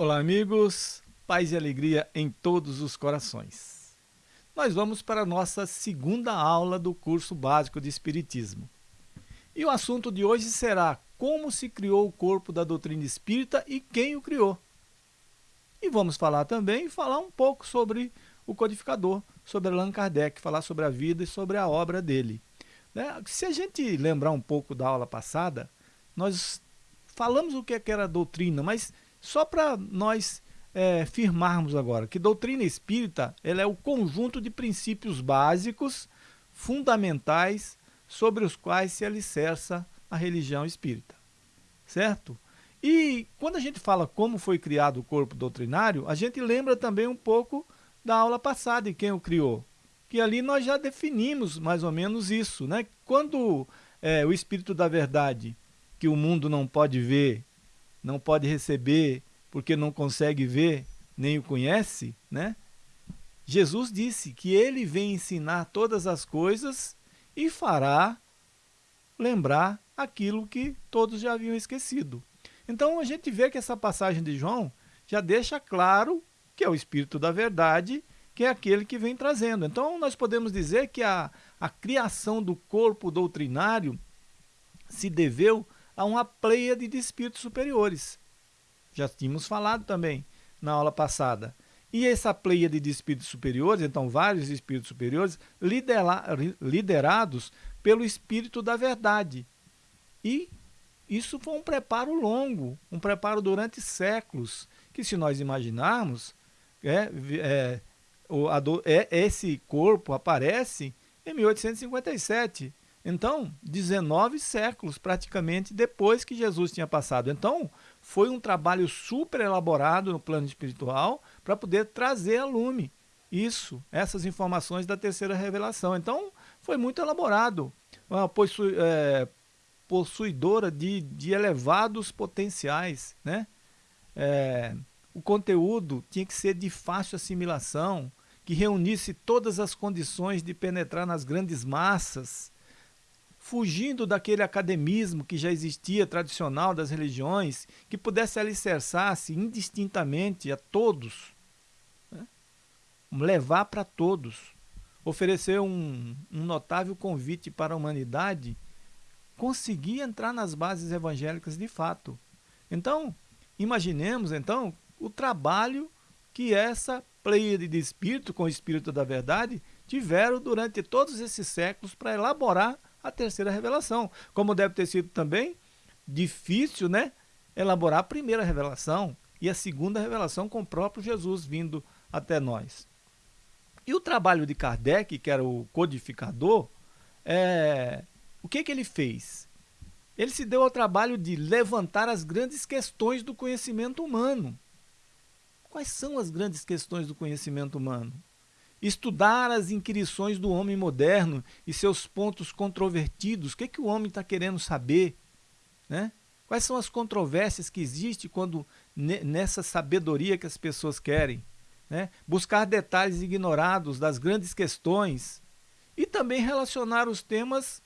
Olá, amigos, paz e alegria em todos os corações. Nós vamos para a nossa segunda aula do curso básico de Espiritismo. E o assunto de hoje será como se criou o corpo da doutrina espírita e quem o criou. E vamos falar também, falar um pouco sobre o codificador, sobre Allan Kardec, falar sobre a vida e sobre a obra dele. Né? Se a gente lembrar um pouco da aula passada, nós falamos o que é era doutrina, mas só para nós é, firmarmos agora que doutrina espírita ela é o conjunto de princípios básicos, fundamentais, sobre os quais se alicerça a religião espírita. Certo? E quando a gente fala como foi criado o corpo doutrinário, a gente lembra também um pouco da aula passada e quem o criou. Que ali nós já definimos mais ou menos isso. Né? Quando é, o Espírito da Verdade, que o mundo não pode ver, não pode receber porque não consegue ver, nem o conhece, né? Jesus disse que ele vem ensinar todas as coisas e fará lembrar aquilo que todos já haviam esquecido. Então a gente vê que essa passagem de João já deixa claro que é o Espírito da Verdade, que é aquele que vem trazendo. Então nós podemos dizer que a, a criação do corpo doutrinário se deveu a uma pleia de espíritos superiores. Já tínhamos falado também na aula passada. E essa pleia de espíritos superiores, então vários espíritos superiores, liderados pelo Espírito da Verdade. E isso foi um preparo longo, um preparo durante séculos, que se nós imaginarmos, é, é, o, a, é, esse corpo aparece em 1857, então, 19 séculos praticamente depois que Jesus tinha passado. Então, foi um trabalho super elaborado no plano espiritual para poder trazer a lume isso, essas informações da terceira revelação. Então, foi muito elaborado. Uma possu é, possuidora de, de elevados potenciais. Né? É, o conteúdo tinha que ser de fácil assimilação, que reunisse todas as condições de penetrar nas grandes massas, fugindo daquele academismo que já existia tradicional das religiões, que pudesse alicerçar-se indistintamente a todos? Levar para todos, oferecer um, um notável convite para a humanidade, conseguir entrar nas bases evangélicas de fato. Então, imaginemos então o trabalho que essa pleiade de espírito com o espírito da verdade tiveram durante todos esses séculos para elaborar a terceira revelação. Como deve ter sido também difícil né, elaborar a primeira revelação e a segunda revelação com o próprio Jesus vindo até nós. E o trabalho de Kardec, que era o codificador, é, o que, que ele fez? Ele se deu ao trabalho de levantar as grandes questões do conhecimento humano. Quais são as grandes questões do conhecimento humano? estudar as inquirições do homem moderno e seus pontos controvertidos. O que, que o homem está querendo saber? Né? Quais são as controvérsias que existem quando nessa sabedoria que as pessoas querem? Né? Buscar detalhes ignorados das grandes questões e também relacionar os temas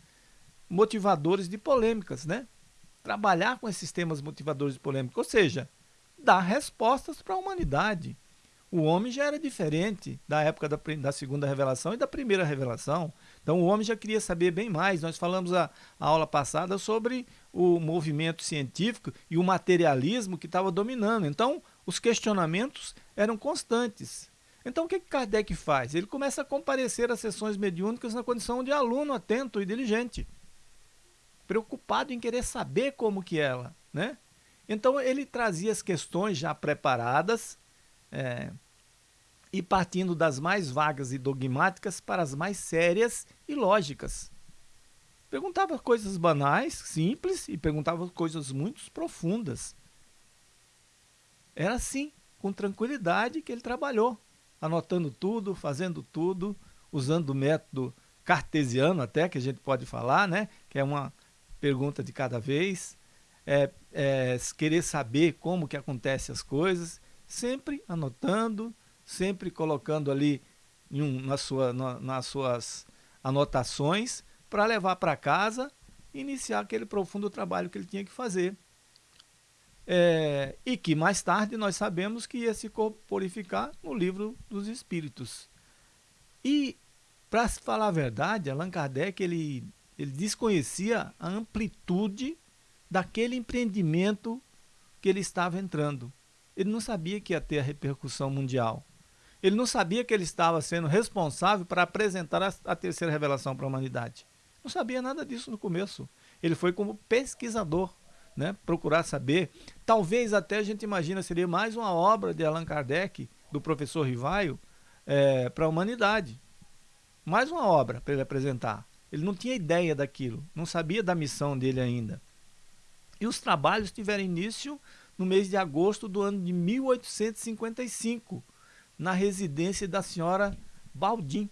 motivadores de polêmicas. Né? Trabalhar com esses temas motivadores de polêmica, ou seja, dar respostas para a humanidade. O homem já era diferente da época da, da, segunda revelação e da primeira revelação. Então o homem já queria saber bem mais. Nós falamos a, a aula passada sobre o movimento científico e o materialismo que estava dominando. Então os questionamentos eram constantes. Então o que, Kardec faz? Ele começa a comparecer às sessões mediúnicas na condição de aluno atento e diligente, preocupado em querer saber como que ela, né? Então ele trazia as questões já preparadas, é, e partindo das mais vagas e dogmáticas para as mais sérias e lógicas. Perguntava coisas banais, simples, e perguntava coisas muito profundas. Era assim, com tranquilidade, que ele trabalhou, anotando tudo, fazendo tudo, usando o método cartesiano até, que a gente pode falar, né? que é uma pergunta de cada vez, é, é, querer saber como que acontecem as coisas, sempre anotando, sempre colocando ali um, na sua, na, nas suas anotações para levar para casa e iniciar aquele profundo trabalho que ele tinha que fazer. É, e que mais tarde nós sabemos que ia se corporificar no livro dos Espíritos. E, para falar a verdade, Allan Kardec ele, ele desconhecia a amplitude daquele empreendimento que ele estava entrando. Ele não sabia que ia ter a repercussão mundial. Ele não sabia que ele estava sendo responsável para apresentar a, a terceira revelação para a humanidade. Não sabia nada disso no começo. Ele foi como pesquisador, né, procurar saber. Talvez até a gente imagina seria mais uma obra de Allan Kardec, do professor Rivaio, é, para a humanidade. Mais uma obra para ele apresentar. Ele não tinha ideia daquilo, não sabia da missão dele ainda. E os trabalhos tiveram início no mês de agosto do ano de 1855, na residência da senhora Baldim.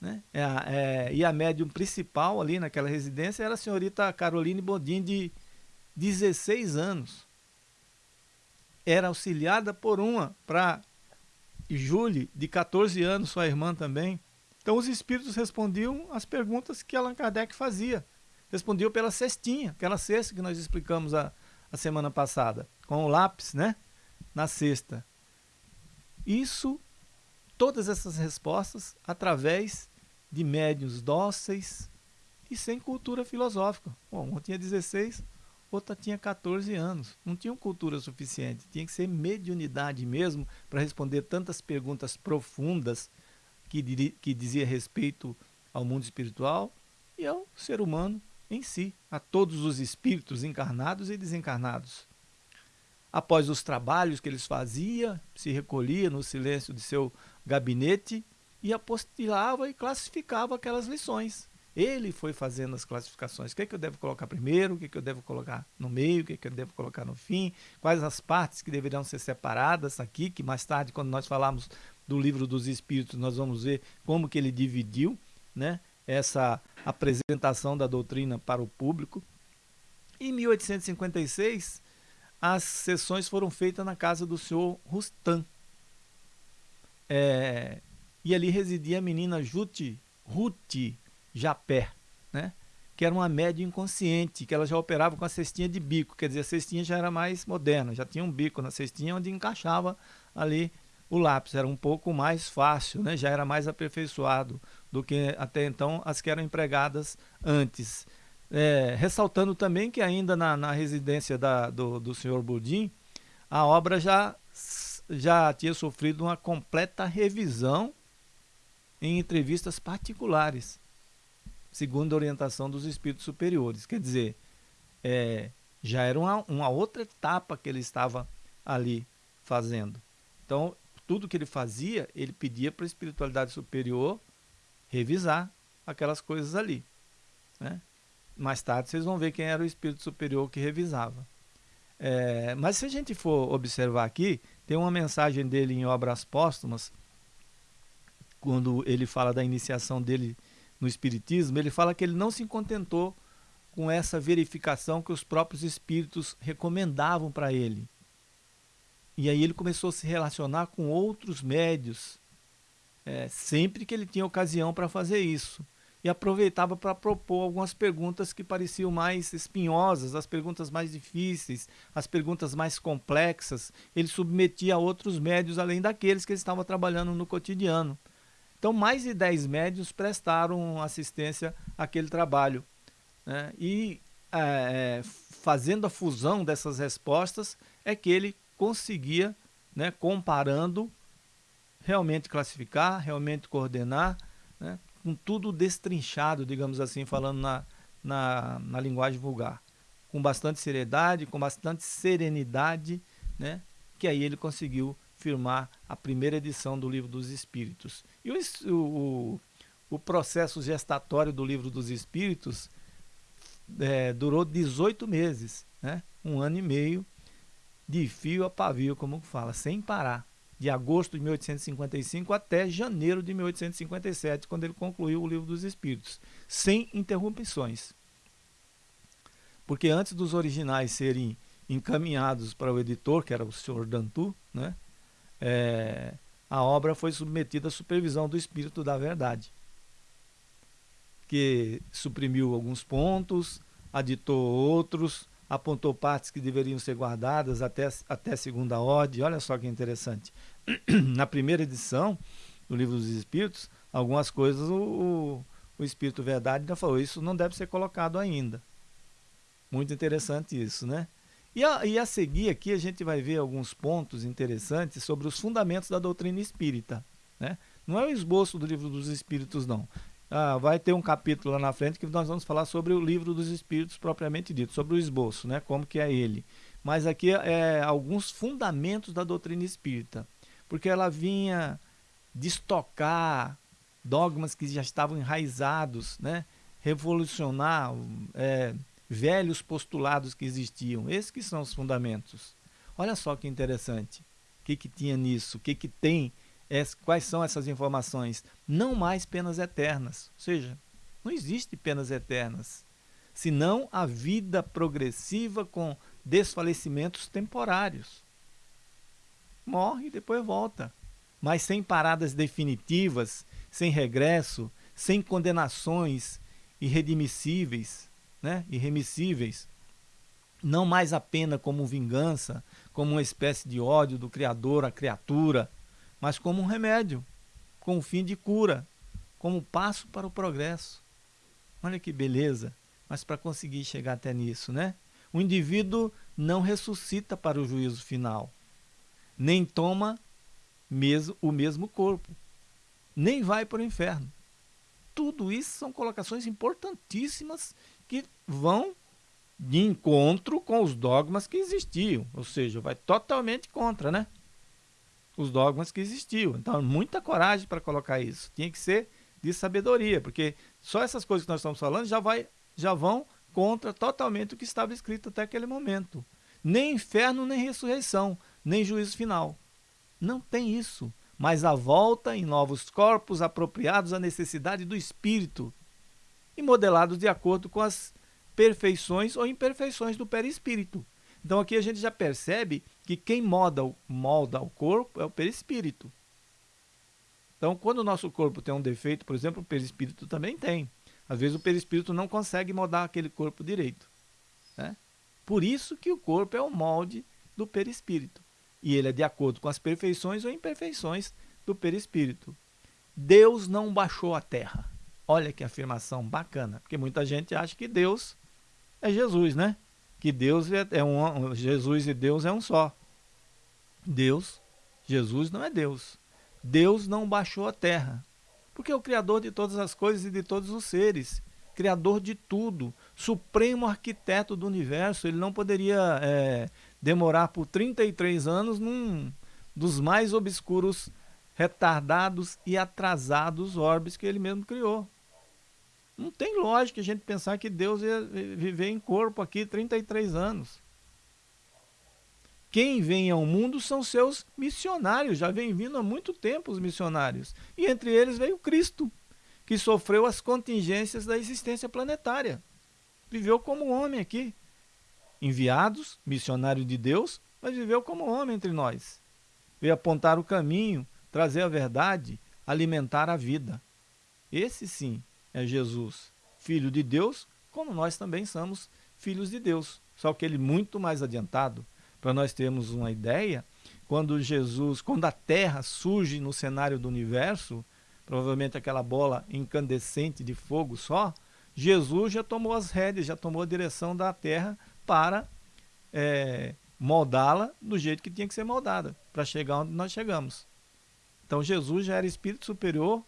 Né? É, é, e a médium principal ali naquela residência era a senhorita Caroline Bodin, de 16 anos. Era auxiliada por uma para Julie, de 14 anos, sua irmã também. Então os espíritos respondiam as perguntas que Allan Kardec fazia. Respondiam pela cestinha, aquela cesta que nós explicamos a, a semana passada, com o lápis, né? Na cesta. Isso, todas essas respostas, através de médios dóceis e sem cultura filosófica. Bom, um tinha 16, outra tinha 14 anos. Não tinham cultura suficiente. Tinha que ser mediunidade mesmo para responder tantas perguntas profundas que, que dizia respeito ao mundo espiritual e ao ser humano em si, a todos os espíritos encarnados e desencarnados. Após os trabalhos que eles faziam, se recolhia no silêncio de seu gabinete e apostilava e classificava aquelas lições. Ele foi fazendo as classificações. O que, é que eu devo colocar primeiro? O que, é que eu devo colocar no meio? O que, é que eu devo colocar no fim? Quais as partes que deveriam ser separadas aqui? Que mais tarde, quando nós falarmos do livro dos Espíritos, nós vamos ver como que ele dividiu né, essa apresentação da doutrina para o público. Em 1856, as sessões foram feitas na casa do senhor Rustam. É, e ali residia a menina Juti, Ruti Japé, né? que era uma média inconsciente, que ela já operava com a cestinha de bico, quer dizer, a cestinha já era mais moderna, já tinha um bico na cestinha onde encaixava ali o lápis, era um pouco mais fácil, né? já era mais aperfeiçoado do que até então as que eram empregadas antes. É, ressaltando também que ainda na, na residência da, do, do senhor Budim, a obra já, já tinha sofrido uma completa revisão em entrevistas particulares segundo a orientação dos espíritos superiores. Quer dizer, é, já era uma, uma outra etapa que ele estava ali fazendo. Então, tudo que ele fazia, ele pedia para a espiritualidade superior revisar aquelas coisas ali. Né? Mais tarde vocês vão ver quem era o espírito superior que revisava. É, mas se a gente for observar aqui, tem uma mensagem dele em Obras Póstumas, quando ele fala da iniciação dele no Espiritismo, ele fala que ele não se contentou com essa verificação que os próprios espíritos recomendavam para ele. E aí ele começou a se relacionar com outros médios, é, sempre que ele tinha ocasião para fazer isso. E aproveitava para propor algumas perguntas que pareciam mais espinhosas, as perguntas mais difíceis, as perguntas mais complexas. Ele submetia a outros médios além daqueles que ele estava trabalhando no cotidiano. Então, mais de 10 médios prestaram assistência àquele trabalho. Né? E é, fazendo a fusão dessas respostas é que ele conseguia, né, comparando, realmente classificar, realmente coordenar, né, com tudo destrinchado, digamos assim, falando na, na, na linguagem vulgar. Com bastante seriedade, com bastante serenidade, né, que aí ele conseguiu firmar a primeira edição do Livro dos Espíritos. E o, o, o processo gestatório do Livro dos Espíritos é, durou 18 meses, né? um ano e meio, de fio a pavio, como fala, sem parar. De agosto de 1855 até janeiro de 1857, quando ele concluiu o Livro dos Espíritos, sem interrupções. porque antes dos originais serem encaminhados para o editor, que era o senhor Dantu, né? É, a obra foi submetida à supervisão do Espírito da Verdade, que suprimiu alguns pontos, aditou outros, apontou partes que deveriam ser guardadas até, até segunda ordem. Olha só que interessante. Na primeira edição do Livro dos Espíritos, algumas coisas o, o, o Espírito Verdade ainda falou, isso não deve ser colocado ainda. Muito interessante isso, né? E a, e a seguir aqui a gente vai ver alguns pontos interessantes sobre os fundamentos da doutrina espírita. Né? Não é o esboço do livro dos espíritos, não. Ah, vai ter um capítulo lá na frente que nós vamos falar sobre o livro dos espíritos propriamente dito, sobre o esboço, né? como que é ele. Mas aqui é alguns fundamentos da doutrina espírita, porque ela vinha destocar dogmas que já estavam enraizados, né? revolucionar é, velhos postulados que existiam. Esses que são os fundamentos. Olha só que interessante. O que, que tinha nisso? O que, que tem? quais são essas informações? Não mais penas eternas. Ou seja, não existe penas eternas. Senão a vida progressiva com desfalecimentos temporários. Morre e depois volta. Mas sem paradas definitivas, sem regresso, sem condenações irredimissíveis né, irremissíveis, não mais a pena como vingança, como uma espécie de ódio do Criador à criatura, mas como um remédio, com o fim de cura, como passo para o progresso. Olha que beleza, mas para conseguir chegar até nisso, né? O indivíduo não ressuscita para o juízo final, nem toma mesmo, o mesmo corpo, nem vai para o inferno. Tudo isso são colocações importantíssimas que vão de encontro com os dogmas que existiam, ou seja, vai totalmente contra, né? Os dogmas que existiam. Então, muita coragem para colocar isso. Tinha que ser de sabedoria, porque só essas coisas que nós estamos falando já, vai, já vão contra totalmente o que estava escrito até aquele momento. Nem inferno, nem ressurreição, nem juízo final. Não tem isso. Mas a volta em novos corpos apropriados à necessidade do espírito e modelados de acordo com as perfeições ou imperfeições do perispírito. Então aqui a gente já percebe que quem molda, molda o corpo é o perispírito. Então quando o nosso corpo tem um defeito, por exemplo, o perispírito também tem. Às vezes o perispírito não consegue moldar aquele corpo direito. Né? Por isso que o corpo é o molde do perispírito. E ele é de acordo com as perfeições ou imperfeições do perispírito. Deus não baixou a terra. Olha que afirmação bacana, porque muita gente acha que Deus é Jesus, né? Que Deus é, é um, Jesus e Deus é um só. Deus, Jesus não é Deus. Deus não baixou a terra, porque é o Criador de todas as coisas e de todos os seres, Criador de tudo, supremo arquiteto do universo, ele não poderia é, demorar por 33 anos num dos mais obscuros, retardados e atrasados orbes que ele mesmo criou. Não tem lógica a gente pensar que Deus ia viver em corpo aqui 33 anos. Quem vem ao mundo são seus missionários, já vem vindo há muito tempo os missionários. E entre eles veio Cristo, que sofreu as contingências da existência planetária. Viveu como homem aqui. Enviados, missionário de Deus, mas viveu como homem entre nós. Veio apontar o caminho, trazer a verdade, alimentar a vida. Esse sim é Jesus, filho de Deus, como nós também somos filhos de Deus. Só que ele muito mais adiantado, para nós termos uma ideia, quando Jesus, quando a Terra surge no cenário do universo, provavelmente aquela bola incandescente de fogo só, Jesus já tomou as rédeas, já tomou a direção da Terra para é, moldá-la do jeito que tinha que ser moldada, para chegar onde nós chegamos. Então Jesus já era espírito superior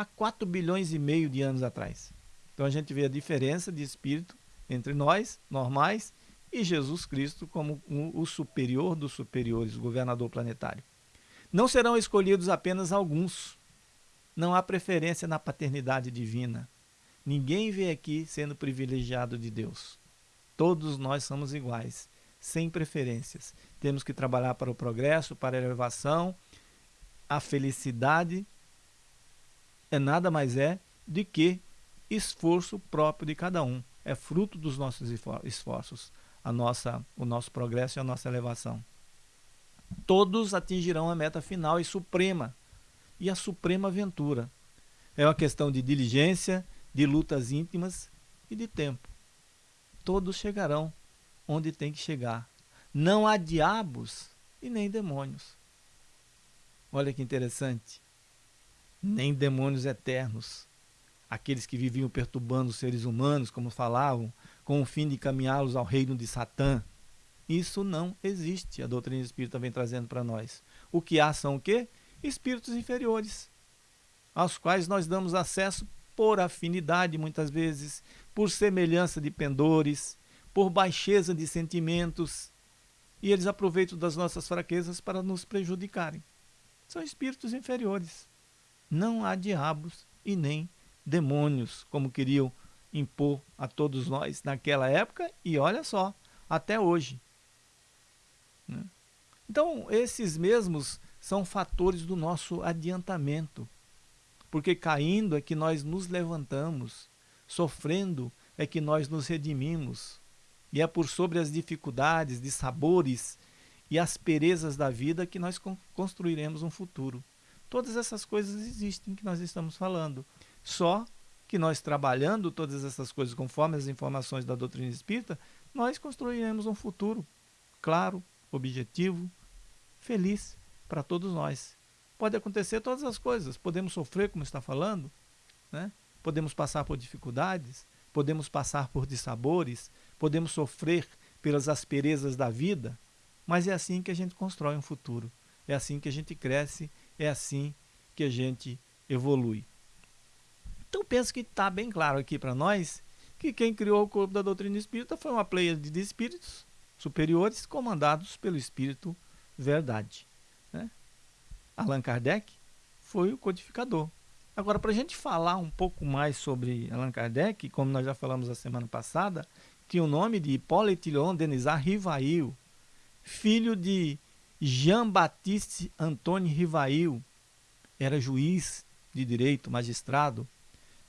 há 4 bilhões e meio de anos atrás. Então a gente vê a diferença de espírito entre nós, normais, e Jesus Cristo como o superior dos superiores, o governador planetário. Não serão escolhidos apenas alguns. Não há preferência na paternidade divina. Ninguém vem aqui sendo privilegiado de Deus. Todos nós somos iguais, sem preferências. Temos que trabalhar para o progresso, para a elevação, a felicidade é nada mais é do que esforço próprio de cada um. é fruto dos nossos esforços, a nossa, o nosso progresso e a nossa elevação. Todos atingirão a meta final e suprema, e a suprema aventura. É uma questão de diligência, de lutas íntimas e de tempo. Todos chegarão onde tem que chegar. Não há diabos e nem demônios. Olha que interessante. Nem demônios eternos, aqueles que viviam perturbando os seres humanos, como falavam, com o fim de caminhá-los ao reino de Satã. Isso não existe, a doutrina espírita vem trazendo para nós. O que há são o quê? Espíritos inferiores, aos quais nós damos acesso por afinidade, muitas vezes, por semelhança de pendores, por baixeza de sentimentos, e eles aproveitam das nossas fraquezas para nos prejudicarem. São espíritos inferiores. Não há diabos e nem demônios, como queriam impor a todos nós naquela época e olha só, até hoje. Né? Então, esses mesmos são fatores do nosso adiantamento, porque caindo é que nós nos levantamos, sofrendo é que nós nos redimimos, e é por sobre as dificuldades, de sabores e asperezas da vida que nós construiremos um futuro. Todas essas coisas existem que nós estamos falando. Só que nós trabalhando todas essas coisas conforme as informações da doutrina espírita, nós construiremos um futuro claro, objetivo, feliz para todos nós. Pode acontecer todas as coisas, podemos sofrer, como está falando, né? podemos passar por dificuldades, podemos passar por dissabores, podemos sofrer pelas asperezas da vida, mas é assim que a gente constrói um futuro, é assim que a gente cresce, é assim que a gente evolui. Então penso que está bem claro aqui para nós que quem criou o corpo da doutrina espírita foi uma pleia de espíritos superiores comandados pelo Espírito Verdade. Né? Allan Kardec foi o codificador. Agora, para a gente falar um pouco mais sobre Allan Kardec, como nós já falamos a semana passada, tinha o nome de Hippolyte Léon Denisard Rivail, filho de Jean-Baptiste Antônio Rivail, era juiz de direito, magistrado,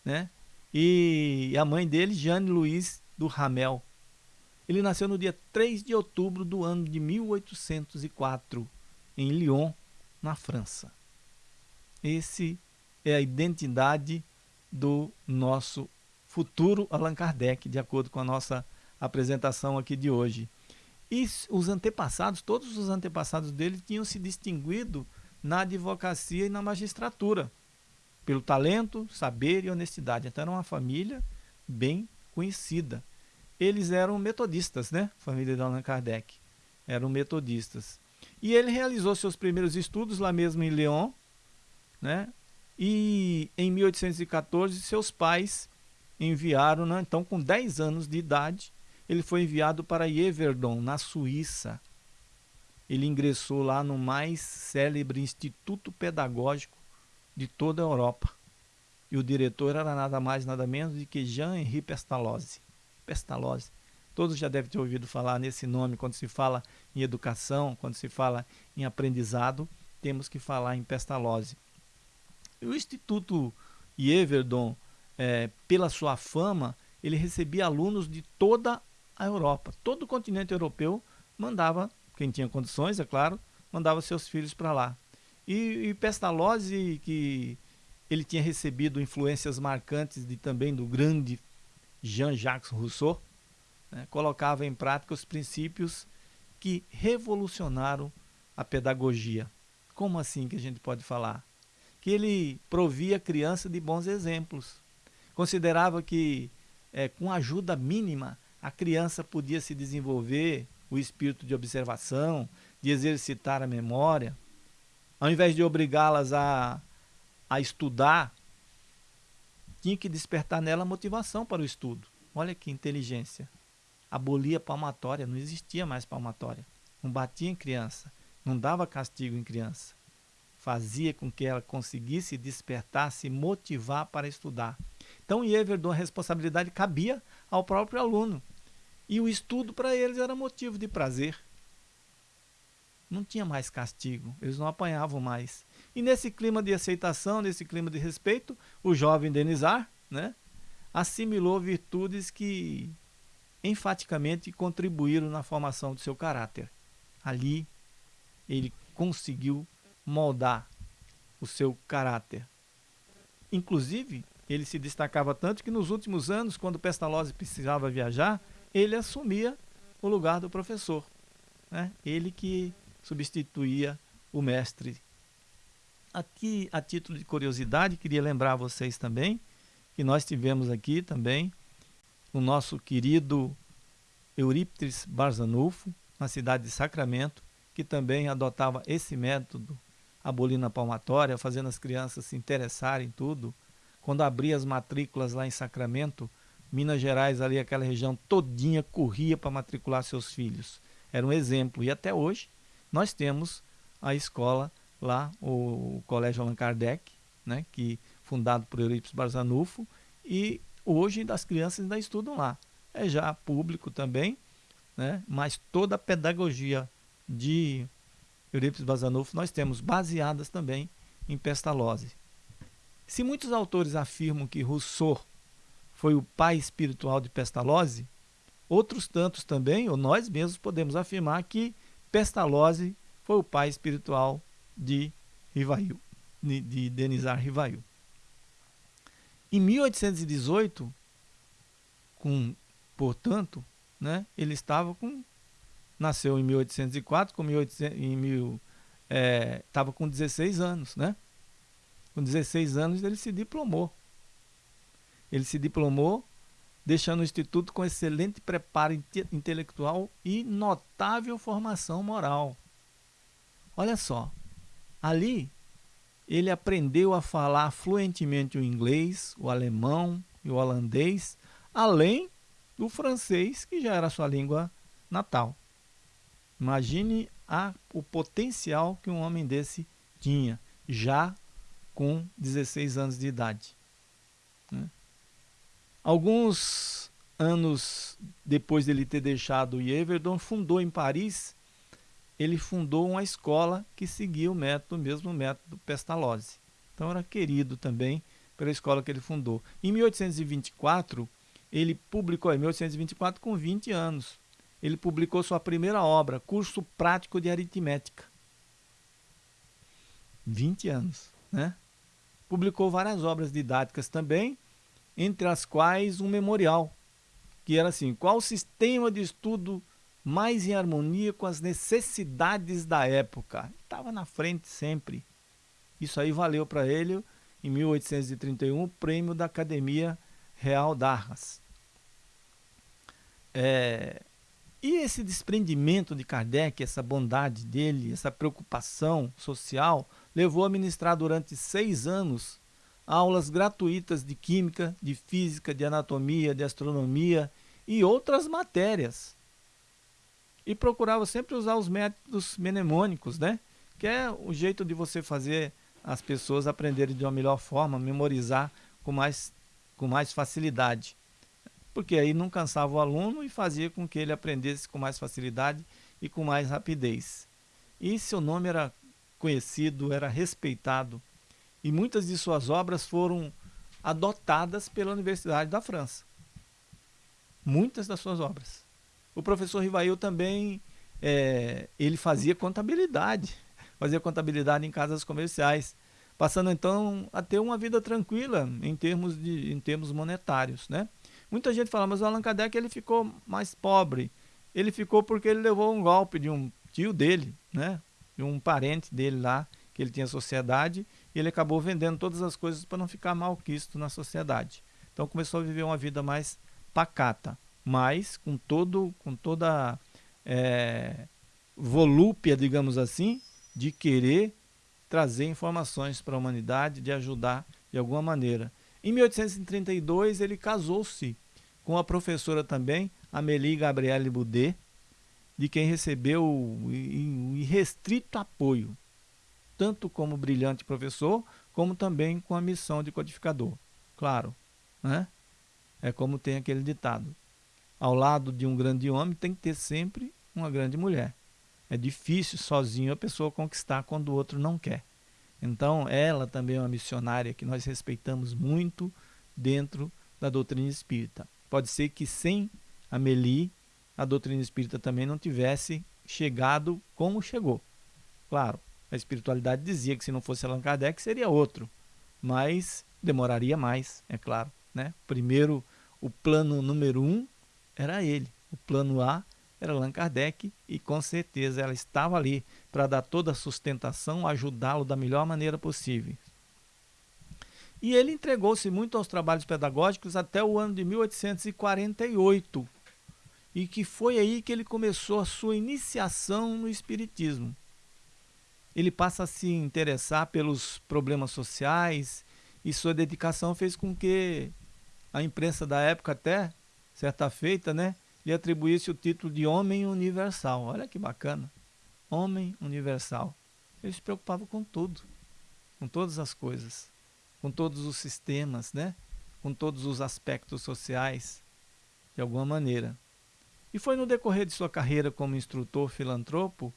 né? E a mãe dele, Jeanne Louise do Ramel. Ele nasceu no dia 3 de outubro do ano de 1804, em Lyon, na França. Esse é a identidade do nosso futuro Allan Kardec, de acordo com a nossa apresentação aqui de hoje. E os antepassados, todos os antepassados dele tinham se distinguido na advocacia e na magistratura pelo talento, saber e honestidade. Então era uma família bem conhecida. Eles eram metodistas, né? Família de Allan Kardec. Eram metodistas. E ele realizou seus primeiros estudos lá mesmo em Lyon, né? E em 1814 seus pais enviaram, né? então com 10 anos de idade, ele foi enviado para Yverdon, na Suíça. Ele ingressou lá no mais célebre instituto pedagógico de toda a Europa. E o diretor era nada mais, nada menos do que Jean-Henri Pestalozzi. Pestalozzi. Todos já devem ter ouvido falar nesse nome quando se fala em educação, quando se fala em aprendizado, temos que falar em Pestalozzi. E o Instituto Yeverdon, é, pela sua fama, ele recebia alunos de toda a Europa. Todo o continente europeu mandava, quem tinha condições, é claro, mandava seus filhos para lá. E, e Pestalozzi, que ele tinha recebido influências marcantes de, também do grande Jean-Jacques Rousseau, né, colocava em prática os princípios que revolucionaram a pedagogia. Como assim que a gente pode falar? Que ele provia a criança de bons exemplos. Considerava que é, com ajuda mínima a criança podia se desenvolver o espírito de observação, de exercitar a memória, ao invés de obrigá-las a, a estudar, tinha que despertar nela motivação para o estudo. Olha que inteligência. Abolia a palmatória, não existia mais palmatória. Não batia em criança, não dava castigo em criança. Fazia com que ela conseguisse despertar, se motivar para estudar. Então, Everdon, a responsabilidade cabia ao próprio aluno. E o estudo para eles era motivo de prazer não tinha mais castigo, eles não apanhavam mais. E nesse clima de aceitação, nesse clima de respeito, o jovem Denizar, né, assimilou virtudes que enfaticamente contribuíram na formação do seu caráter. Ali ele conseguiu moldar o seu caráter. Inclusive, ele se destacava tanto que nos últimos anos, quando Pestalozzi precisava viajar, ele assumia o lugar do professor. Né? Ele que substituía o mestre. Aqui, a título de curiosidade, queria lembrar a vocês também que nós tivemos aqui também o nosso querido Eurípides Barzanufo, na cidade de Sacramento, que também adotava esse método a palmatória, fazendo as crianças se interessarem em tudo. Quando abria as matrículas lá em Sacramento, Minas Gerais, ali aquela região todinha corria para matricular seus filhos. Era um exemplo. E até hoje nós temos a escola lá, o Colégio Allan Kardec, né, que fundado por Eurípides Barzanufo, e hoje as crianças ainda estudam lá. É já público também, né, mas toda a pedagogia de Eurípides Barzanufo nós temos baseadas também em Pestalozzi. Se muitos autores afirmam que Rousseau foi o pai espiritual de Pestalozzi, outros tantos também, ou nós mesmos podemos afirmar que Pestalozzi foi o pai espiritual de Rivail, de Denizar Rivail. Em 1818, com, portanto, né, ele estava com nasceu em 1804, com 1800, em mil, é, estava com 16 anos, né? Com 16 anos ele se diplomou. Ele se diplomou, deixando o instituto com excelente preparo inte intelectual e notável formação moral. Olha só, ali ele aprendeu a falar fluentemente o inglês, o alemão e o holandês, além do francês, que já era sua língua natal. Imagine a, o potencial que um homem desse tinha, já com 16 anos de idade. Né? Alguns anos depois dele ter deixado o Yeverdon, fundou em Paris, ele fundou uma escola que seguia o método, o mesmo método Pestalozzi. Então era querido também pela escola que ele fundou. Em 1824, ele publicou, em 1824, com 20 anos, ele publicou sua primeira obra, Curso Prático de Aritmética. 20 anos, né? Publicou várias obras didáticas também, entre as quais um memorial, que era assim, qual o sistema de estudo mais em harmonia com as necessidades da época? Estava na frente sempre. Isso aí valeu para ele, em 1831, o prêmio da Academia Real d'Arras. É, e esse desprendimento de Kardec, essa bondade dele, essa preocupação social, levou a ministrar durante seis anos aulas gratuitas de química, de física, de anatomia, de astronomia e outras matérias. E procurava sempre usar os métodos mnemônicos, né? que é o jeito de você fazer as pessoas aprenderem de uma melhor forma, memorizar com mais, com mais facilidade porque aí não cansava o aluno e fazia com que ele aprendesse com mais facilidade e com mais rapidez. E seu nome era conhecido, era respeitado, e muitas de suas obras foram adotadas pela Universidade da França. Muitas das suas obras. O professor Rivail também, é, ele fazia contabilidade, fazia contabilidade em casas comerciais, passando então a ter uma vida tranquila em termos, de, em termos monetários, né? Muita gente fala, mas o Allan Kardec ele ficou mais pobre. Ele ficou porque ele levou um golpe de um tio dele, né? De um parente dele lá, que ele tinha sociedade, e ele acabou vendendo todas as coisas para não ficar malquisto na sociedade. Então começou a viver uma vida mais pacata, mas com todo, com toda é, volúpia, digamos assim, de querer trazer informações para a humanidade, de ajudar de alguma maneira. Em 1832 ele casou-se com a professora também, Amélie Gabriele Boudet, de quem recebeu um irrestrito apoio, tanto como brilhante professor, como também com a missão de codificador. Claro, né? É como tem aquele ditado. Ao lado de um grande homem tem que ter sempre uma grande mulher. É difícil sozinho a pessoa conquistar quando o outro não quer. Então, ela também é uma missionária que nós respeitamos muito dentro da doutrina espírita. Pode ser que sem Amélie, a doutrina espírita também não tivesse chegado como chegou. Claro, a espiritualidade dizia que se não fosse Allan Kardec seria outro, mas demoraria mais, é claro. Né? Primeiro, o plano número um era ele. O plano A era Allan Kardec e com certeza ela estava ali para dar toda a sustentação, ajudá-lo da melhor maneira possível. E ele entregou-se muito aos trabalhos pedagógicos até o ano de 1848, e que foi aí que ele começou a sua iniciação no Espiritismo. Ele passa a se interessar pelos problemas sociais e sua dedicação fez com que a imprensa da época até, certa feita, né, lhe atribuísse o título de Homem Universal. Olha que bacana. Homem Universal. Ele se preocupava com tudo, com todas as coisas, com todos os sistemas, né? com todos os aspectos sociais, de alguma maneira. E foi no decorrer de sua carreira como instrutor filantropo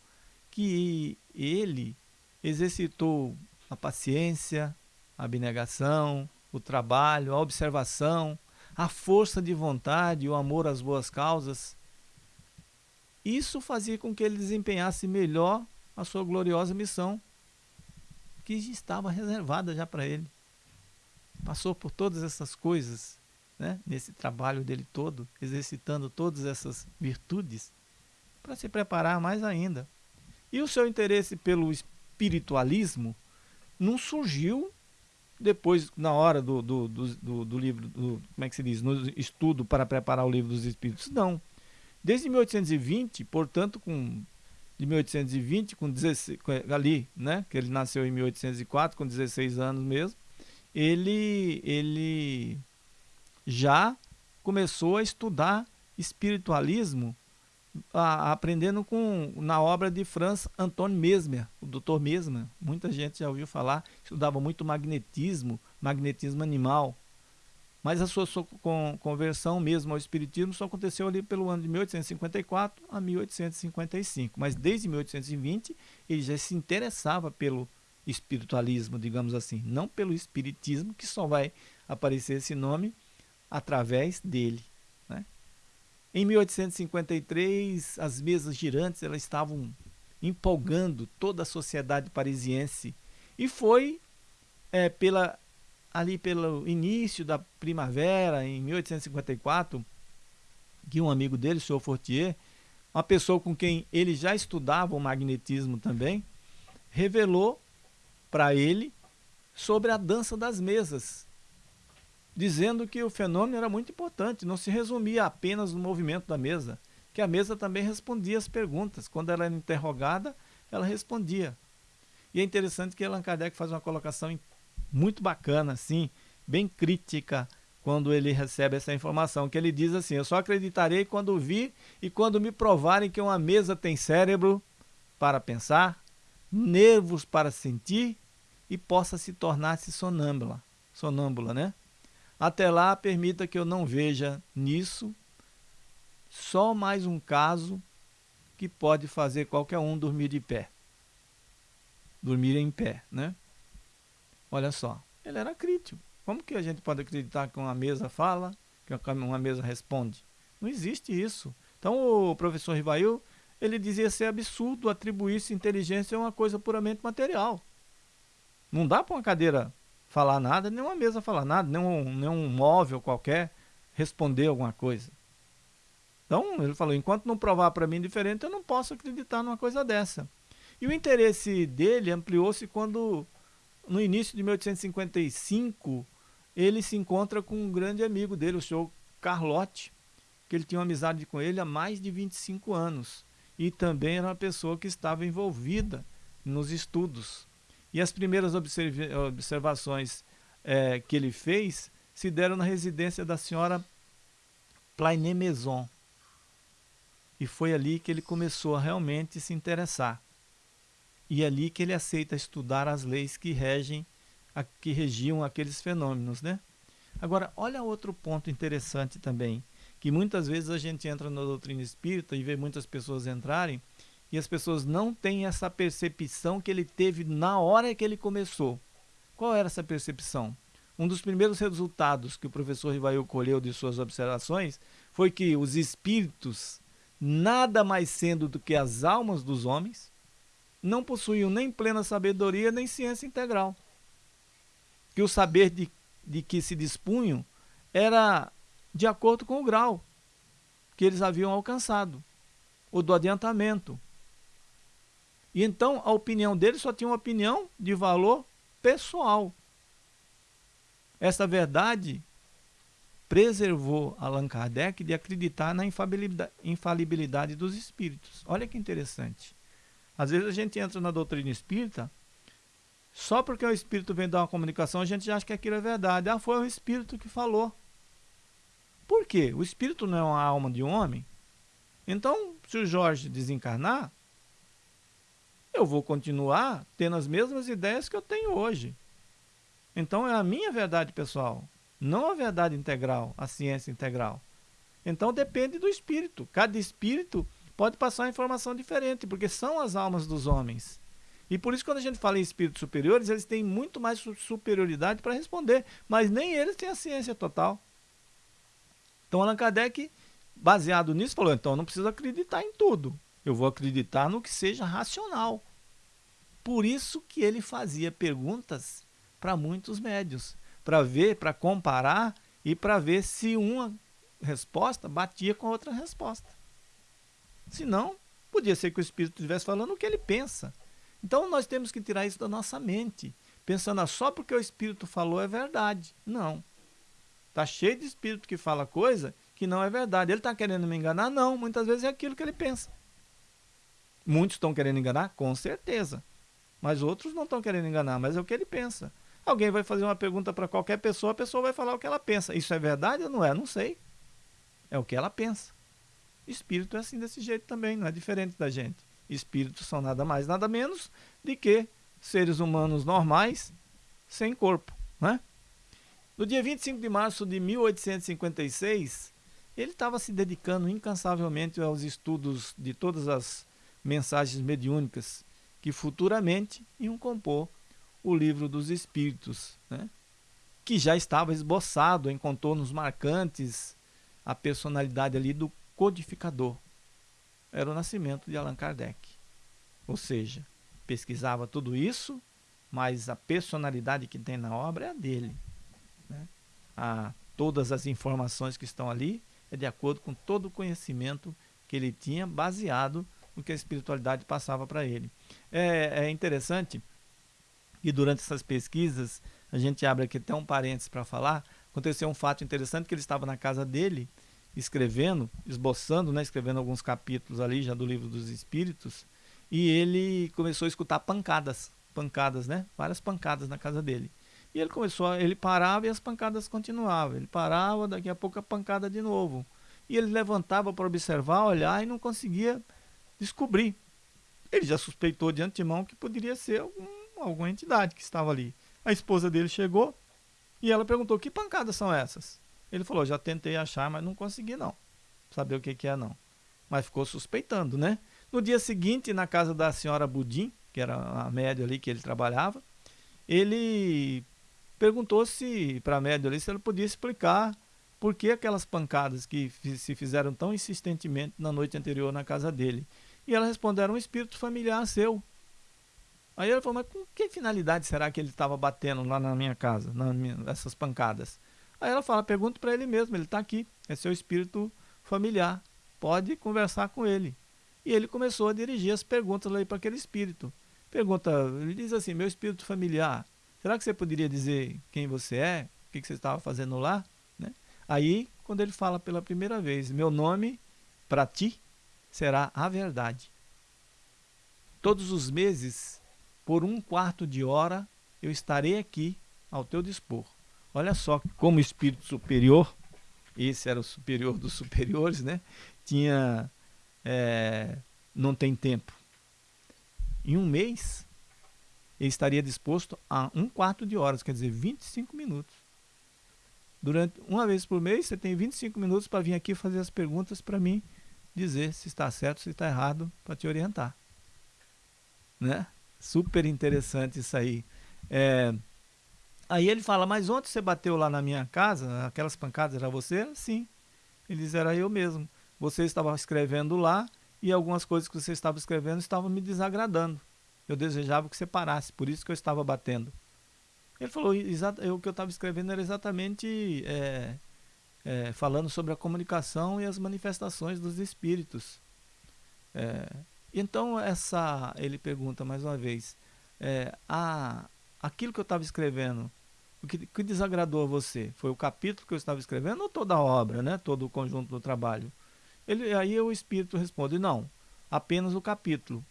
que ele exercitou a paciência, a abnegação, o trabalho, a observação, a força de vontade, o amor às boas causas. Isso fazia com que ele desempenhasse melhor a sua gloriosa missão, que estava reservada já para ele. Passou por todas essas coisas né, nesse trabalho dele todo, exercitando todas essas virtudes, para se preparar mais ainda. E o seu interesse pelo espiritualismo não surgiu depois, na hora do, do, do, do, livro, como é que se diz, no estudo para preparar o livro dos Espíritos, não. Desde 1820, portanto, com de 1820, com 16, ali, né, que ele nasceu em 1804, com 16 anos mesmo, ele, ele já começou a estudar espiritualismo, a, aprendendo com, na obra de Franz Anton Mesmer, o Dr. Mesmer. Muita gente já ouviu falar, estudava muito magnetismo, magnetismo animal. Mas a sua, sua conversão mesmo ao espiritismo só aconteceu ali pelo ano de 1854 a 1855. Mas desde 1820 ele já se interessava pelo espiritualismo, digamos assim, não pelo espiritismo, que só vai aparecer esse nome através dele. Em 1853, as mesas girantes elas estavam empolgando toda a sociedade parisiense. E foi é, pela ali pelo início da primavera, em 1854, que um amigo dele, o senhor Fortier, uma pessoa com quem ele já estudava o magnetismo também, revelou para ele sobre a dança das mesas, dizendo que o fenômeno era muito importante, não se resumia apenas no movimento da mesa, que a mesa também respondia as perguntas. Quando ela era interrogada, ela respondia. E é interessante que Allan Kardec faz uma colocação muito bacana, assim, bem crítica, quando ele recebe essa informação, que ele diz assim, eu só acreditarei quando vir e quando me provarem que uma mesa tem cérebro para pensar, nervos para sentir e possa se tornar-se sonâmbula, sonâmbula, né? Até lá, permita que eu não veja nisso só mais um caso que pode fazer qualquer um dormir de pé. Dormir em pé, né? Olha só, ele era crítico. Como que a gente pode acreditar que uma mesa fala, que uma mesa responde? Não existe isso. Então o professor Rivail, ele dizia ser absurdo atribuir-se inteligência a uma coisa puramente material. Não dá para uma cadeira falar nada, nem uma mesa falar nada, nem um, nem um móvel qualquer responder alguma coisa. Então, ele falou, enquanto não provar para mim diferente, eu não posso acreditar numa coisa dessa. E o interesse dele ampliou-se quando, no início de 1855, ele se encontra com um grande amigo dele, o senhor Carlotti, que ele tinha uma amizade com ele há mais de 25 anos. E também era uma pessoa que estava envolvida nos estudos. E as primeiras observações é, que ele fez se deram na residência da senhora Plainé Maison. E foi ali que ele começou a realmente se interessar. E é ali que ele aceita estudar as leis que regem, a, que regiam aqueles fenômenos, né? Agora, olha outro ponto interessante também, que muitas vezes a gente entra na doutrina espírita e vê muitas pessoas entrarem e as pessoas não têm essa percepção que ele teve na hora que ele começou. Qual era essa percepção? um dos primeiros resultados que o professor Rivail colheu de suas observações foi que os espíritos, nada mais sendo do que as almas dos homens, não possuíam nem plena sabedoria nem ciência integral. Que o saber de, de que se dispunham era de acordo com o grau que eles haviam alcançado, o do adiantamento. E então a opinião deles só tinha uma opinião de valor pessoal. Essa verdade preservou Allan Kardec de acreditar na infalibilidade, infalibilidade dos espíritos. Olha que interessante. Às vezes a gente entra na doutrina espírita, só porque o espírito vem dar uma comunicação, a gente já acha que aquilo é verdade. Ah, foi o espírito que falou. Por quê? O espírito não é uma alma de um homem? Então, se o Jorge desencarnar, eu vou continuar tendo as mesmas ideias que eu tenho hoje. Então é a minha verdade pessoal, não a verdade integral, a ciência integral. Então depende do espírito. Cada espírito pode passar informação diferente, porque são as almas dos homens. E por isso, quando a gente fala em espíritos superiores, eles têm muito mais superioridade para responder, mas nem eles têm a ciência total. Então, Allan Kardec, baseado nisso, falou: então, não preciso acreditar em tudo, eu vou acreditar no que seja racional. Por isso que ele fazia perguntas para muitos médios, para ver, para comparar e para ver se uma resposta batia com a outra resposta. Senão, podia ser que o Espírito estivesse falando o que ele pensa. Então nós temos que tirar isso da nossa mente, pensando ah, só porque o Espírito falou é verdade. Não. Está cheio de Espírito que fala coisa que não é verdade. Ele está querendo me enganar? Não. Muitas vezes é aquilo que ele pensa. Muitos estão querendo enganar? Com certeza. Mas outros não estão querendo enganar, mas é o que ele pensa. Alguém vai fazer uma pergunta para qualquer pessoa, a pessoa vai falar o que ela pensa. Isso é verdade ou não é? Não sei. É o que ela pensa. Espírito é assim desse jeito também, não é diferente da gente. Espíritos são nada mais, nada menos de que seres humanos normais sem corpo. Né? No dia 25 de março de 1856, ele estava se dedicando incansavelmente aos estudos de todas as mensagens mediúnicas que futuramente iam compor o livro dos Espíritos, né? que já estava esboçado em contornos marcantes a personalidade ali do codificador. Era o nascimento de Allan Kardec. Ou seja, pesquisava tudo isso, mas a personalidade que tem na obra é a dele. Né? A, todas as informações que estão ali é de acordo com todo o conhecimento que ele tinha, baseado no que a espiritualidade passava para ele. É, é interessante que durante essas pesquisas, a gente abre aqui até um parênteses para falar, aconteceu um fato interessante que ele estava na casa dele escrevendo, esboçando, né, escrevendo alguns capítulos ali já do livro dos Espíritos, e ele começou a escutar pancadas, pancadas, né, várias pancadas na casa dele. E ele começou, a, ele parava e as pancadas continuavam. Ele parava, daqui a pouco a pancada de novo. E ele levantava para observar, olhar e não conseguia descobrir. Ele já suspeitou de antemão que poderia ser algum, alguma entidade que estava ali. A esposa dele chegou e ela perguntou: "Que pancadas são essas?" Ele falou: já tentei achar, mas não consegui não. Saber o que, que é não. Mas ficou suspeitando, né? No dia seguinte, na casa da senhora Budim, que era a média ali que ele trabalhava, ele perguntou se para a média ali se ela podia explicar por que aquelas pancadas que se fizeram tão insistentemente na noite anterior na casa dele. E ela respondeu: era um espírito familiar seu. Aí ele falou: mas com que finalidade será que ele estava batendo lá na minha casa, nessas pancadas? Aí ela fala, pergunta para ele mesmo, ele está aqui, é seu espírito familiar, pode conversar com ele. E ele começou a dirigir as perguntas aí para aquele espírito. Pergunta, ele diz assim, meu espírito familiar, será que você poderia dizer quem você é? O que, que você estava fazendo lá? Né? Aí, quando ele fala pela primeira vez, meu nome para ti será a verdade. Todos os meses, por um quarto de hora, eu estarei aqui ao teu dispor. Olha só como espírito superior, esse era o superior dos superiores, né? Tinha, é, não tem tempo. Em um mês, ele estaria disposto a um quarto de horas, quer dizer, 25 minutos. Durante uma vez por mês, você tem 25 minutos para vir aqui fazer as perguntas para mim, dizer se está certo, se está errado, para te orientar. Né? Super interessante isso aí. É, Aí ele fala, mas ontem você bateu lá na minha casa, aquelas pancadas era você? Sim. Ele diz, era eu mesmo. Você estava escrevendo lá e algumas coisas que você estava escrevendo estavam me desagradando. Eu desejava que você parasse, por isso que eu estava batendo. Ele falou, o que eu estava escrevendo era exatamente é, é, falando sobre a comunicação e as manifestações dos espíritos. É, então, essa, ele pergunta mais uma vez, é, a, aquilo que eu estava escrevendo, o que, que, desagradou a você? Foi o capítulo que eu estava escrevendo ou toda a obra, né? todo o conjunto do trabalho? Ele, aí o espírito responde, não, apenas o capítulo.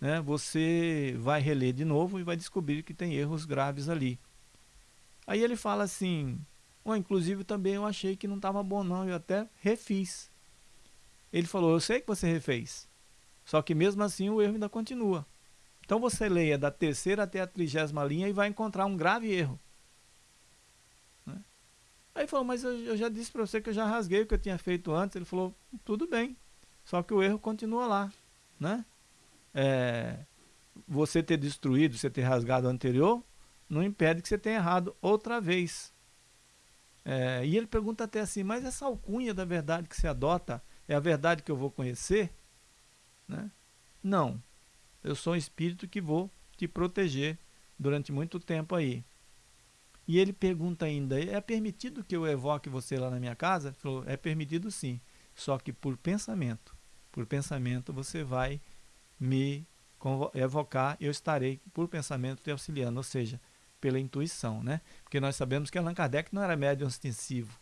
Né? Você vai reler de novo e vai descobrir que tem erros graves ali. Aí ele fala assim, oh, inclusive também eu achei que não estava bom não, eu até refiz. Ele falou, eu sei que você refez, só que mesmo assim o erro ainda continua. Então você leia da terceira até a trigésima linha e vai encontrar um grave erro. Né? Aí falou, mas eu, eu já disse para você que eu já rasguei o que eu tinha feito antes. Ele falou, tudo bem, só que o erro continua lá. Né? É, você ter destruído, você ter rasgado o anterior, não impede que você tenha errado outra vez. É, e ele pergunta até assim, mas essa alcunha da verdade que você adota é a verdade que eu vou conhecer? Né? Não, eu sou um espírito que vou te proteger durante muito tempo aí. E ele pergunta ainda, é permitido que eu evoque você lá na minha casa? Ele falou, é permitido sim, só que por pensamento. Por pensamento você vai me evocar, eu estarei por pensamento te auxiliando, ou seja, pela intuição, né? Porque nós sabemos que Allan Kardec não era médium ostensivo.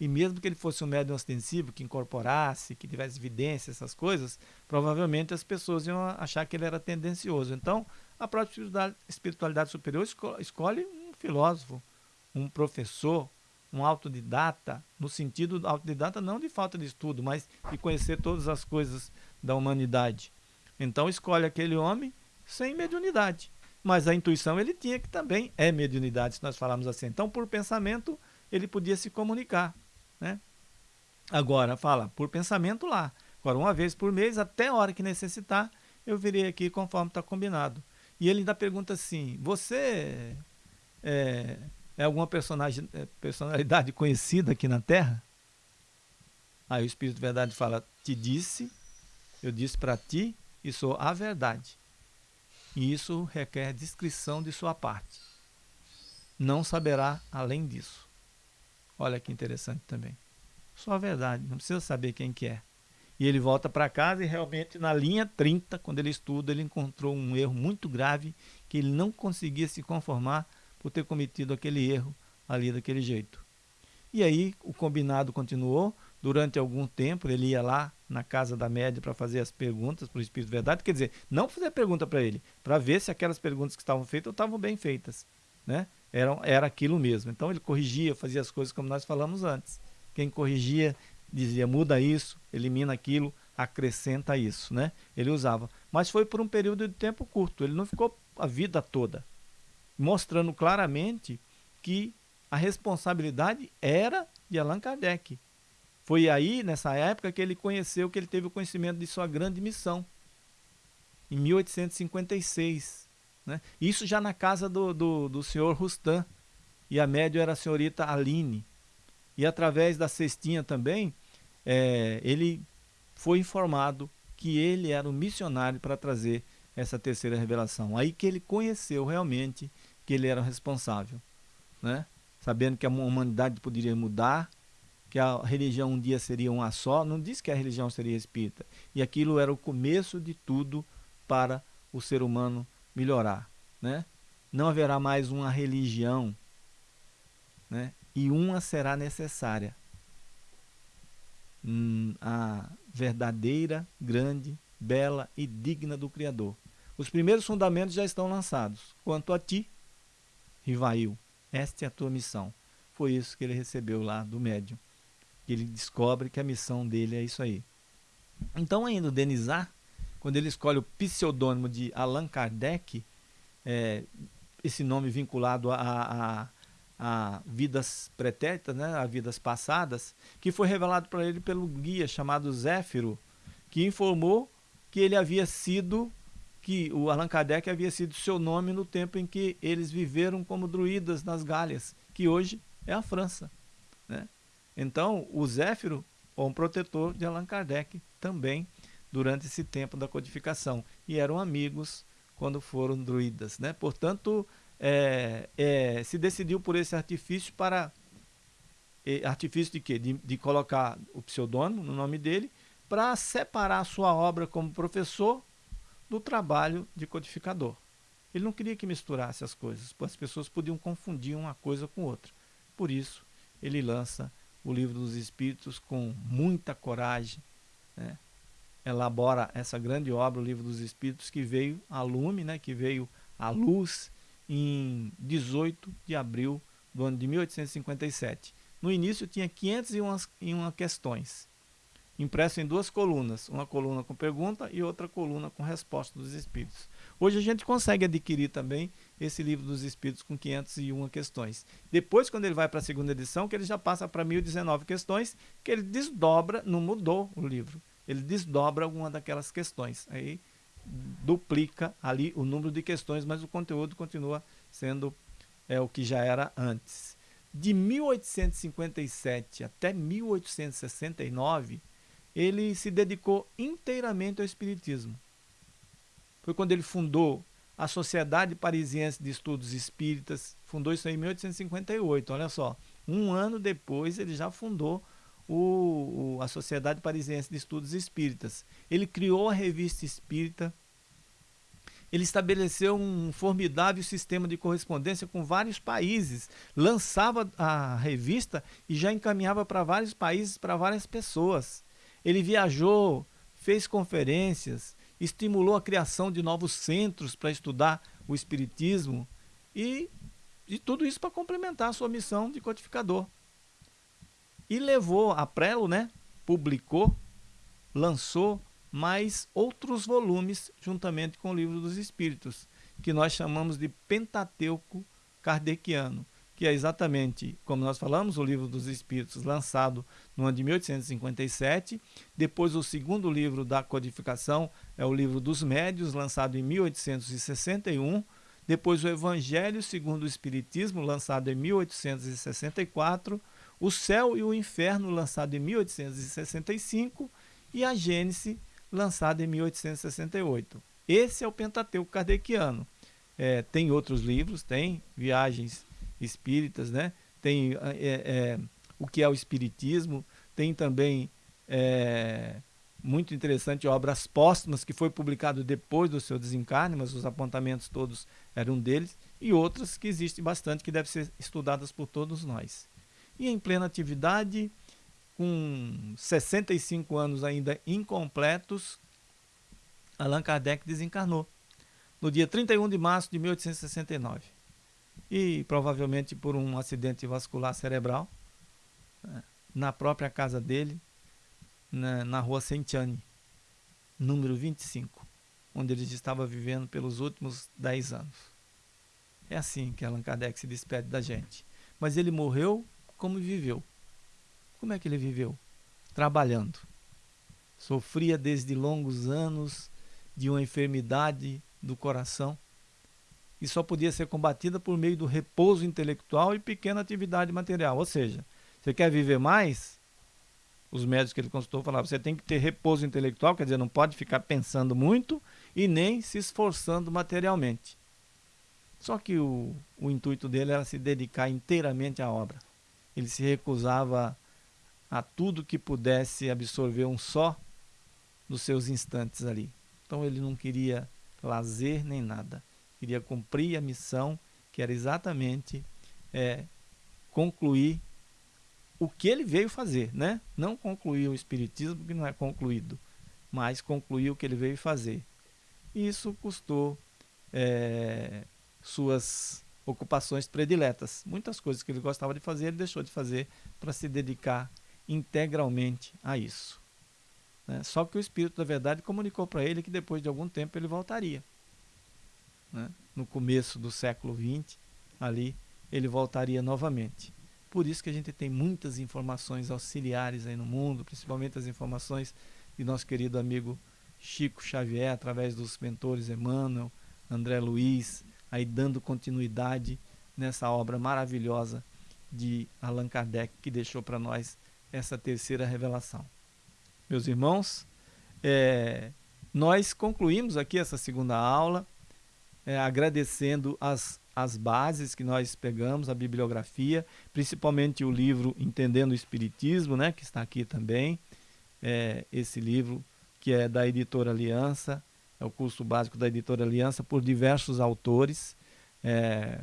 E mesmo que ele fosse um médium ostensivo, que incorporasse, que tivesse evidência, essas coisas, provavelmente as pessoas iam achar que ele era tendencioso. Então, a própria espiritualidade superior escolhe um filósofo, um professor, um autodidata, no sentido autodidata não de falta de estudo, mas de conhecer todas as coisas da humanidade. Então, escolhe aquele homem sem mediunidade. Mas a intuição ele tinha que também é mediunidade, se nós falarmos assim. Então, por pensamento, ele podia se comunicar. Né? Agora, fala, por pensamento lá. Agora, uma vez por mês, até a hora que necessitar, eu virei aqui conforme está combinado. E ele ainda pergunta assim, você é, é alguma personagem, é, personalidade conhecida aqui na Terra? Aí o Espírito de Verdade fala, te disse, eu disse para ti e sou a verdade. E isso requer discrição de sua parte. Não saberá além disso. Olha que interessante também. Só a verdade, não precisa saber quem que é. E ele volta para casa e realmente na linha 30, quando ele estuda, ele encontrou um erro muito grave que ele não conseguia se conformar por ter cometido aquele erro ali daquele jeito. E aí o combinado continuou, durante algum tempo ele ia lá na casa da média para fazer as perguntas para o Espírito de Verdade, quer dizer, não fazer pergunta para ele, para ver se aquelas perguntas que estavam feitas estavam bem feitas, né? Era, era aquilo mesmo. Então ele corrigia, fazia as coisas como nós falamos antes. Quem corrigia dizia muda isso, elimina aquilo, acrescenta isso, né? Ele usava, mas foi por um período de tempo curto. Ele não ficou a vida toda, mostrando claramente que a responsabilidade era de Allan Kardec foi aí, nessa época, que ele conheceu, que ele teve o conhecimento de sua grande missão, em 1856. Né? Isso já na casa do, do, do senhor Rustan, e a médio era a senhorita Aline. E através da cestinha também, é, ele foi informado que ele era o missionário para trazer essa terceira revelação. Aí que ele conheceu realmente que ele era o responsável, né? sabendo que a humanidade poderia mudar, que a religião um dia seria uma só, não disse que a religião seria espírita. E aquilo era o começo de tudo para o ser humano melhorar. Né? Não haverá mais uma religião, né? e uma será necessária. Hum, a verdadeira, grande, bela e digna do Criador. Os primeiros fundamentos já estão lançados. Quanto a ti, Rivail, esta é a tua missão. Foi isso que ele recebeu lá do médium ele descobre que a missão dele é isso aí. Então, ainda o Denizar, quando ele escolhe o pseudônimo de Allan Kardec, é, esse nome vinculado a, a, a vidas pretéritas, né, a vidas passadas, que foi revelado para ele pelo guia chamado Zéfiro, que informou que ele havia sido, que o Allan Kardec havia sido seu nome no tempo em que eles viveram como druidas nas Galhas, que hoje é a França. Né? Então, o Zéfiro foi um protetor de Allan Kardec também durante esse tempo da codificação. E eram amigos quando foram druidas. Né? Portanto, é, é, se decidiu por esse artifício para... É, artifício de quê? De, de colocar o pseudônimo no nome dele para separar sua obra como professor do trabalho de codificador. Ele não queria que misturasse as coisas, as pessoas podiam confundir uma coisa com outra. Por isso, ele lança o livro dos Espíritos com muita coragem, né? elabora essa grande obra, o livro dos Espíritos, que veio a lume, né? que veio à luz em 18 de abril do ano de 1857. No início tinha 501 questões impresso em duas colunas, uma coluna com pergunta e outra coluna com resposta dos espíritos. Hoje a gente consegue adquirir também esse livro dos espíritos com 501 questões. Depois, quando ele vai para a segunda edição, que ele já passa para 1019 questões, que ele desdobra, não mudou o livro, ele desdobra alguma daquelas questões. Aí duplica ali o número de questões, mas o conteúdo continua sendo é, o que já era antes. De 1857 até 1869, ele se dedicou inteiramente ao Espiritismo. Foi quando ele fundou a Sociedade Parisiense de Estudos Espíritas, fundou isso em 1858, olha só. Um ano depois ele já fundou o, o, a Sociedade Parisiense de Estudos Espíritas. Ele criou a Revista Espírita, ele estabeleceu um formidável sistema de correspondência com vários países, lançava a revista e já encaminhava para vários países, para várias pessoas. Ele viajou, fez conferências, estimulou a criação de novos centros para estudar o Espiritismo e, e tudo isso para complementar a sua missão de codificador. E levou a Prelo, né? publicou, lançou mais outros volumes juntamente com o Livro dos Espíritos, que nós chamamos de Pentateuco Kardeciano que é exatamente, como nós falamos, o livro dos Espíritos, lançado no ano de 1857. Depois, o segundo livro da codificação é o livro dos Médios, lançado em 1861. Depois, o Evangelho segundo o Espiritismo, lançado em 1864. O Céu e o Inferno, lançado em 1865. E a Gênese, lançada em 1868. Esse é o Pentateuco Kardeciano. É, tem outros livros, tem Viagens espíritas, né? tem é, é, o que é o espiritismo, tem também é, muito interessante obras póstumas que foi publicado depois do seu desencarne, mas os apontamentos todos eram deles, e outras que existem bastante que devem ser estudadas por todos nós. E em plena atividade, com 65 anos ainda incompletos, Allan Kardec desencarnou no dia 31 de março de 1869 e provavelmente por um acidente vascular cerebral né, na própria casa dele, na, na rua Sentiane, número 25, onde ele estava vivendo pelos últimos 10 anos. É assim que Allan Kardec se despede da gente. Mas ele morreu como viveu. Como é que ele viveu? Trabalhando. Sofria desde longos anos de uma enfermidade do coração e só podia ser combatida por meio do repouso intelectual e pequena atividade material. Ou seja, você quer viver mais? Os médicos que ele consultou falavam, você tem que ter repouso intelectual, quer dizer, não pode ficar pensando muito e nem se esforçando materialmente. Só que o, o intuito dele era se dedicar inteiramente à obra. Ele se recusava a tudo que pudesse absorver um só dos seus instantes ali. Então ele não queria lazer nem nada queria cumprir a missão, que era exatamente é, concluir o que ele veio fazer, né? Não concluir o Espiritismo, que não é concluído, mas concluir o que ele veio fazer. Isso custou é, suas ocupações prediletas. Muitas coisas que ele gostava de fazer, ele deixou de fazer para se dedicar integralmente a isso. Né? Só que o Espírito da Verdade comunicou para ele que depois de algum tempo ele voltaria né, no começo do século XX, ali ele voltaria novamente. Por isso que a gente tem muitas informações auxiliares aí no mundo, principalmente as informações de nosso querido amigo Chico Xavier, através dos mentores Emmanuel, André Luiz, aí dando continuidade nessa obra maravilhosa de Allan Kardec, que deixou para nós essa terceira revelação. Meus irmãos, é, nós concluímos aqui essa segunda aula, é, agradecendo as, as bases que nós pegamos, a bibliografia, principalmente o livro Entendendo o Espiritismo, né, que está aqui também, é, esse livro que é da editora Aliança, é o curso básico da editora Aliança, por diversos autores. É,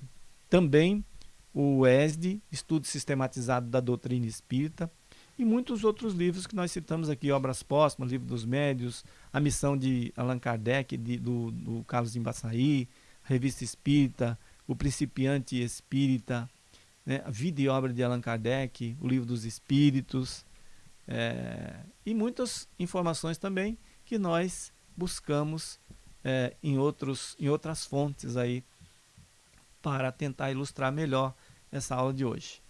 também o ESD, Estudo Sistematizado da Doutrina Espírita, e muitos outros livros que nós citamos aqui, Obras Póstumas, Livro dos Médios, A Missão de Allan Kardec, de, do, do Carlos Embaçaí, Revista Espírita, O Principiante Espírita, né, a Vida e Obra de Allan Kardec, o Livro dos Espíritos, é, e muitas informações também que nós buscamos é, em, outros, em outras fontes aí para tentar ilustrar melhor essa aula de hoje.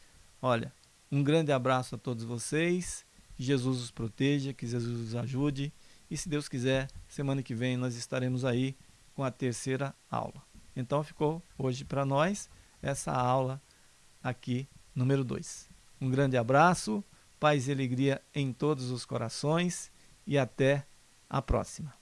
Olha, um grande abraço a todos vocês, que Jesus os proteja, que Jesus os ajude e se Deus quiser, semana que vem nós estaremos aí com a terceira aula. Então ficou hoje para nós essa aula aqui, número 2. Um grande abraço, paz e alegria em todos os corações e até a próxima.